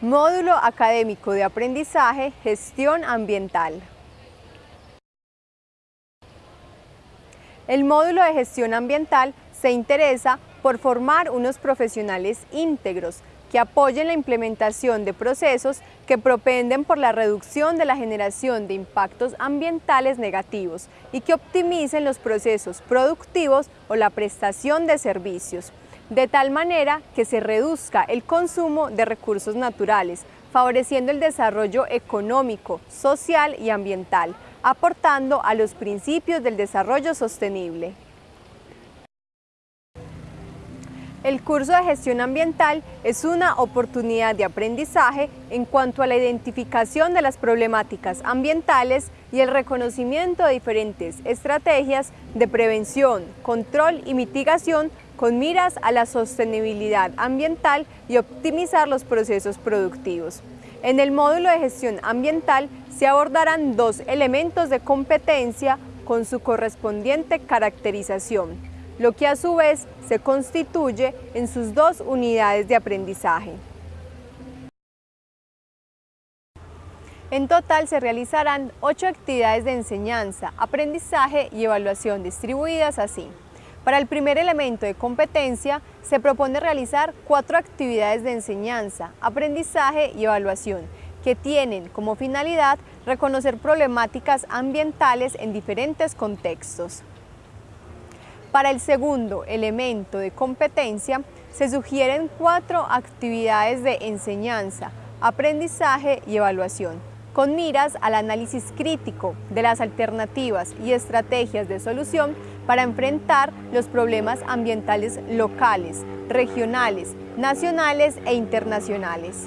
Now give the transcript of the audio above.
Módulo Académico de Aprendizaje Gestión Ambiental. El módulo de gestión ambiental se interesa por formar unos profesionales íntegros que apoyen la implementación de procesos que propenden por la reducción de la generación de impactos ambientales negativos y que optimicen los procesos productivos o la prestación de servicios de tal manera que se reduzca el consumo de recursos naturales, favoreciendo el desarrollo económico, social y ambiental, aportando a los principios del desarrollo sostenible. El curso de gestión ambiental es una oportunidad de aprendizaje en cuanto a la identificación de las problemáticas ambientales y el reconocimiento de diferentes estrategias de prevención, control y mitigación con miras a la sostenibilidad ambiental y optimizar los procesos productivos. En el módulo de gestión ambiental se abordarán dos elementos de competencia con su correspondiente caracterización, lo que a su vez se constituye en sus dos unidades de aprendizaje. En total se realizarán ocho actividades de enseñanza, aprendizaje y evaluación distribuidas así. Para el primer elemento de competencia, se propone realizar cuatro actividades de enseñanza, aprendizaje y evaluación, que tienen como finalidad reconocer problemáticas ambientales en diferentes contextos. Para el segundo elemento de competencia, se sugieren cuatro actividades de enseñanza, aprendizaje y evaluación, con miras al análisis crítico de las alternativas y estrategias de solución para enfrentar los problemas ambientales locales, regionales, nacionales e internacionales.